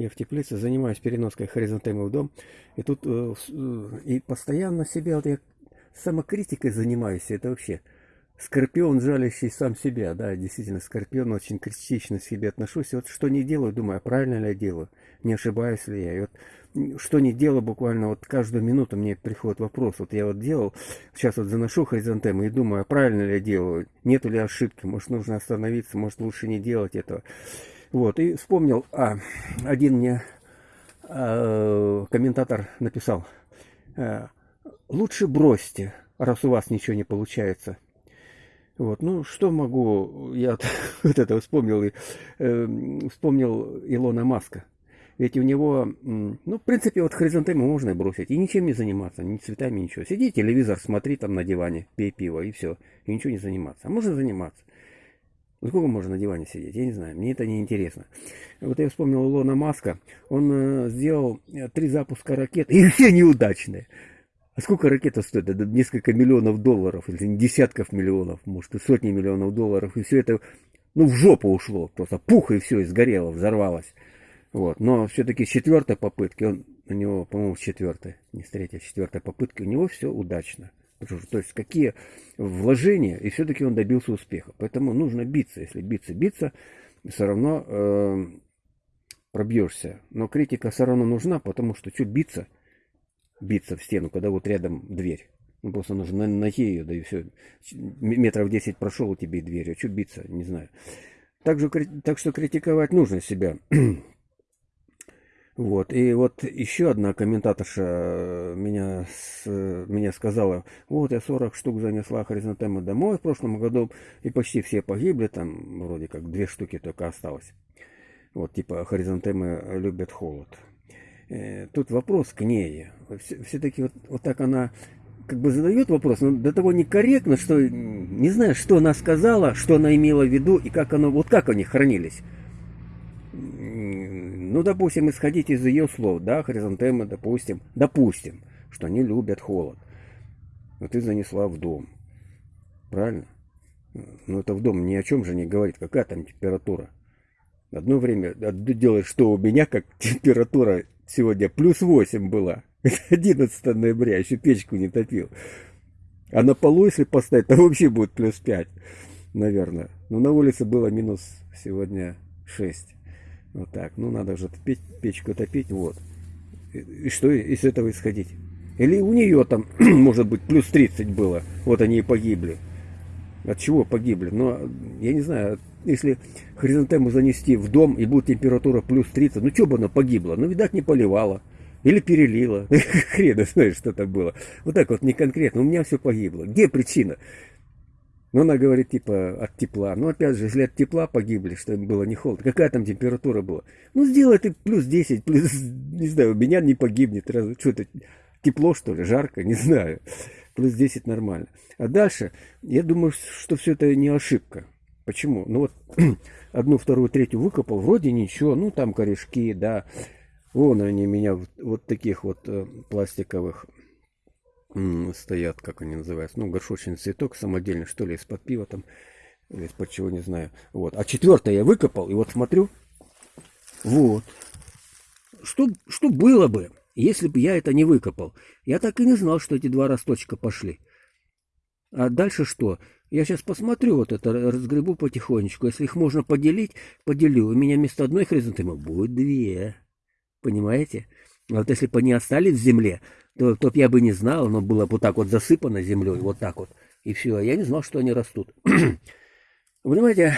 Я в теплице занимаюсь переноской хризантемы в дом. И тут э, и постоянно себя, вот я самокритикой занимаюсь, это вообще скорпион, жалящий сам себя, да, действительно, скорпион, очень критично к себе отношусь. И вот что не делаю, думаю, а правильно ли я делаю, не ошибаюсь ли я. И вот что не делаю, буквально вот каждую минуту мне приходит вопрос. Вот я вот делал, сейчас вот заношу хризантемы и думаю, а правильно ли я делаю, нету ли ошибки, может нужно остановиться, может лучше не делать этого. Вот, и вспомнил, а, один мне э, комментатор написал, э, лучше бросьте, раз у вас ничего не получается. Вот, ну, что могу, я вот это вспомнил, э, вспомнил Илона Маска. Ведь у него, ну, в принципе, вот хризантемы можно бросить и ничем не заниматься, ни цветами, ничего. Сиди, телевизор смотри там на диване, пей пиво и все, и ничего не заниматься. А можно заниматься. Ну, сколько можно на диване сидеть? Я не знаю, мне это не интересно. Вот я вспомнил Илона Маска, он э, сделал э, три запуска ракет, и все неудачные. А сколько ракета стоит? Это несколько миллионов долларов, или десятков миллионов, может, и сотни миллионов долларов. И все это, ну, в жопу ушло. Просто пух, и все, и сгорело, взорвалось. Вот. Но все-таки с четвертой попытки, он, у него, по-моему, с четвертой, не с третьей, с четвертой попытки, у него все удачно. То есть какие вложения, и все-таки он добился успеха. Поэтому нужно биться. Если биться, биться, все равно э, пробьешься. Но критика все равно нужна, потому что что биться – биться в стену, когда вот рядом дверь. Ну, просто нужно найти ее, да и все. Метров 10 прошел у тебя и дверь. А что биться, не знаю. Так, же, так что критиковать нужно себя. Вот, и вот еще одна комментаторша э, меня, с, меня сказала, вот я 40 штук занесла хризантемы домой в прошлом году, и почти все погибли, там вроде как две штуки только осталось. Вот, типа хризантемы любят холод. Э, тут вопрос к ней. Все-таки вот, вот так она как бы задает вопрос, но до того некорректно, что не знаю, что она сказала, что она имела в виду и как оно, вот как они хранились. Ну, допустим, исходить из ее слов, да, хризантемы, допустим, допустим, что они любят холод. Но ты занесла в дом. Правильно? Ну, это в дом ни о чем же не говорит. Какая там температура? Одно время делаешь, что у меня, как температура сегодня плюс 8 была. 11 ноября, еще печку не топил. А на полу, если поставить, то вообще будет плюс 5, наверное. Но на улице было минус сегодня 6. Вот так. Ну, надо же печь, печку топить, вот. И, и что из этого исходить? Или у нее там, может быть, плюс 30 было. Вот они и погибли. От чего погибли? Но, я не знаю, если хризантему занести в дом и будет температура плюс 30, ну что бы она погибла? Ну, видать, не поливала. Или перелила. Хрена знаешь, что так было. Вот так вот, не конкретно. У меня все погибло. Где причина? Ну, она говорит, типа, от тепла. Ну, опять же, если от тепла погибли, что им было не холодно. Какая там температура была? Ну, сделай ты плюс 10, плюс, не знаю, у меня не погибнет. Что это, тепло, что ли, жарко? Не знаю. Плюс 10 нормально. А дальше, я думаю, что все это не ошибка. Почему? Ну вот одну, вторую, третью выкопал, вроде ничего, ну там корешки, да. Вон они меня вот таких вот э, пластиковых стоят, как они называются, ну горшочный цветок самодельный, что ли, из-под пива там, или из-под чего, не знаю. Вот. А четвертое я выкопал, и вот смотрю, вот. Что, что было бы, если бы я это не выкопал? Я так и не знал, что эти два росточка пошли. А дальше что? Я сейчас посмотрю вот это, разгребу потихонечку. Если их можно поделить, поделю. У меня вместо одной хризантемы будет две. Понимаете? А вот если бы они остались в земле, то, то я бы не знал, но было бы вот так вот засыпано землей, вот так вот. И все, я не знал, что они растут. Понимаете,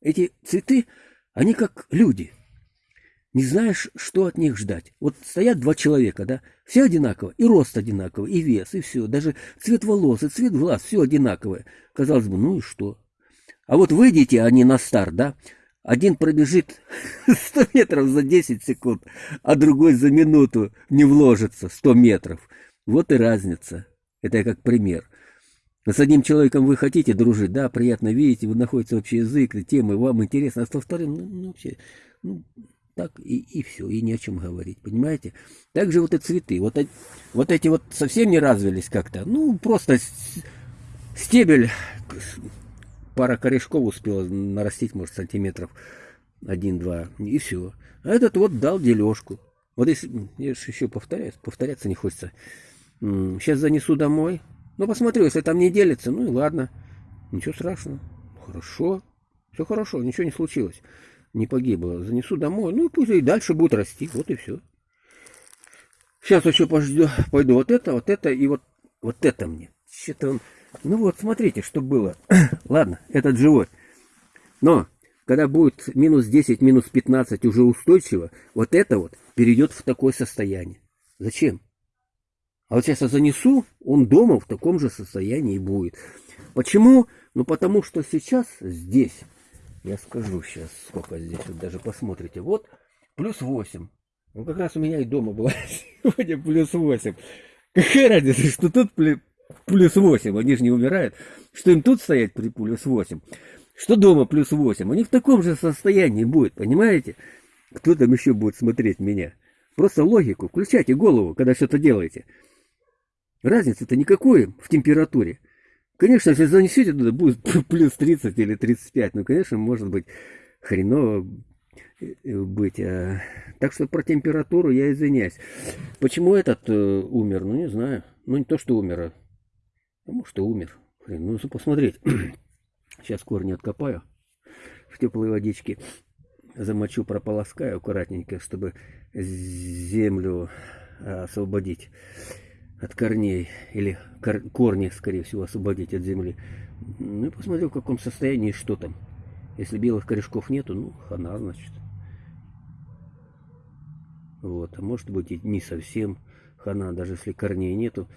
эти цветы, они как люди не знаешь, что от них ждать. Вот стоят два человека, да, все одинаково, и рост одинаковый, и вес, и все, даже цвет волос, и цвет глаз, все одинаковое. Казалось бы, ну и что? А вот выйдете они на старт, да, один пробежит 100 метров за 10 секунд, а другой за минуту не вложится 100 метров. Вот и разница. Это я как пример. С одним человеком вы хотите дружить, да, приятно видите, вы находите общий язык, темы, вам интересно, а со вторым, ну, ну вообще, ну, так и, и все, и не о чем говорить, понимаете? Также вот и цветы, вот, вот эти вот совсем не развились как-то, ну, просто стебель, пара корешков успела нарастить, может, сантиметров один-два, и все. А этот вот дал дележку. Вот если, я же еще повторяюсь, повторяться не хочется. Сейчас занесу домой. Ну, посмотрю, если там не делится, ну и ладно. Ничего страшного. Хорошо. Все хорошо, ничего не случилось. Не погибло. Занесу домой. Ну, пусть и дальше будет расти. Вот и все. Сейчас еще пожду, пойду вот это, вот это и вот, вот это мне. Что-то он... Ну вот, смотрите, что было. Ладно, этот живой. Но, когда будет минус 10, минус 15 уже устойчиво, вот это вот перейдет в такое состояние. Зачем? А вот сейчас я занесу, он дома в таком же состоянии будет. Почему? Ну, потому что сейчас здесь, я скажу сейчас, сколько здесь, вот даже посмотрите, вот плюс 8. Ну, как раз у меня и дома было сегодня плюс 8. Какая разница, что тут плюс 8, они же не умирают. Что им тут стоять при плюс 8? Что дома плюс 8? Они в таком же состоянии будет, понимаете? Кто там еще будет смотреть меня? Просто логику, включайте голову, когда что-то делаете. Разницы-то никакой в температуре. Конечно, если занесете туда, будет плюс 30 или 35. Ну, конечно, может быть хреново э, быть. А... Так что про температуру я извиняюсь. Почему этот э, умер? Ну, не знаю. Ну, не то, что умер, а, может и умер. Хрен, ну, посмотреть. Сейчас корни откопаю в теплой водичке. Замочу, прополоскаю аккуратненько, чтобы землю а, освободить от корней, или кор корни, скорее всего, освободить от земли. Ну и посмотрю, в каком состоянии, что там. Если белых корешков нету, ну, хана, значит. Вот, а может быть и не совсем хана, даже если корней нету,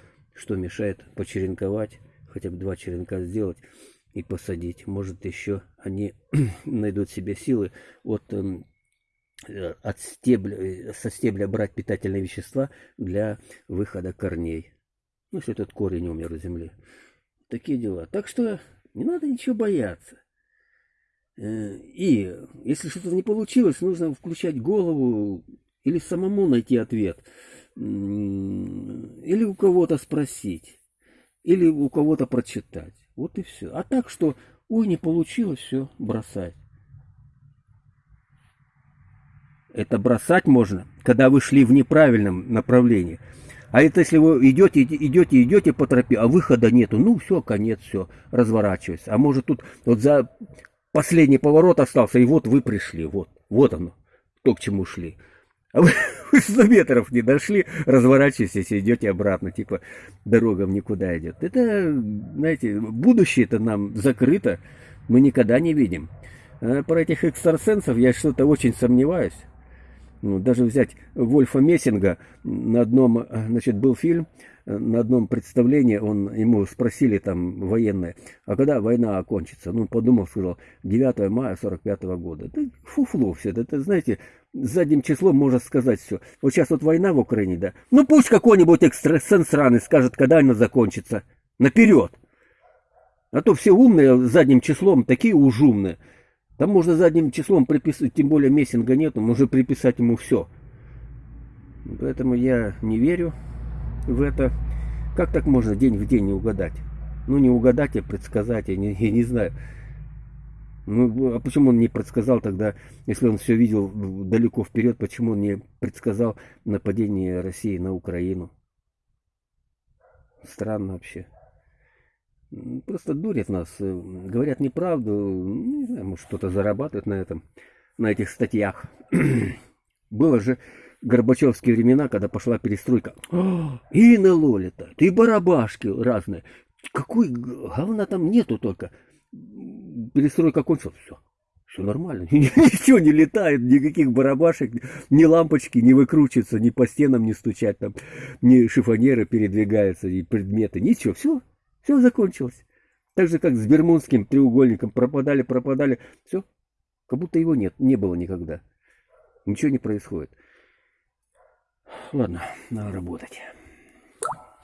что мешает почеренковать, хотя бы два черенка сделать и посадить. Может еще они найдут себе силы от эм, Э, от стебля, э, со стебля брать питательные вещества для выхода корней. Ну, если этот корень умер в земле. Такие дела. Так что не надо ничего бояться. Э, и если что-то не получилось, нужно включать голову или самому найти ответ. Или у кого-то спросить. Или у кого-то прочитать. Вот и все. А так что, ой, не получилось, все, бросать. Это бросать можно, когда вы шли в неправильном направлении. А это если вы идете, идете, идете по тропе, а выхода нету, ну все, конец, все, разворачивайся. А может тут вот за последний поворот остался, и вот вы пришли, вот, вот оно, то, к чему шли. А вы 100 метров не дошли, разворачиваетесь и идете обратно, типа дорога в никуда идет. Это, знаете, будущее-то нам закрыто, мы никогда не видим. А про этих экстрасенсов я что-то очень сомневаюсь. Ну, даже взять Вольфа Мессинга, на одном, значит, был фильм, на одном представлении он, ему спросили там военные, а когда война окончится? Ну, подумал, сказал, 9 мая 45 -го года. Это фуфло все, это, знаете, задним числом можно сказать все. Вот сейчас вот война в Украине, да, ну пусть какой-нибудь экстрасенс сраный скажет, когда она закончится. Наперед! А то все умные задним числом, такие уж умные. Там можно задним числом приписывать, тем более Мессинга нету, можно приписать ему все. Поэтому я не верю в это. Как так можно день в день не угадать? Ну, не угадать, а предсказать, я не, я не знаю. Ну, а почему он не предсказал тогда, если он все видел далеко вперед, почему он не предсказал нападение России на Украину? Странно вообще. Просто дурят нас, э, говорят неправду, не знаю, может кто-то зарабатывает на этом, на этих статьях. Было же Горбачевские времена, когда пошла перестройка. И НЛО летает, и барабашки разные. Какой говна там нету только. Перестройка кончилась, все. Все нормально. Ничего не летает, никаких барабашек, ни лампочки не выкручиваются, ни по стенам не стучат, там, ни шифонеры передвигаются, ни предметы, ничего, все, все закончилось. Так же, как с Бермудским треугольником. Пропадали, пропадали. Все. Как будто его нет, не было никогда. Ничего не происходит. Ладно, надо работать.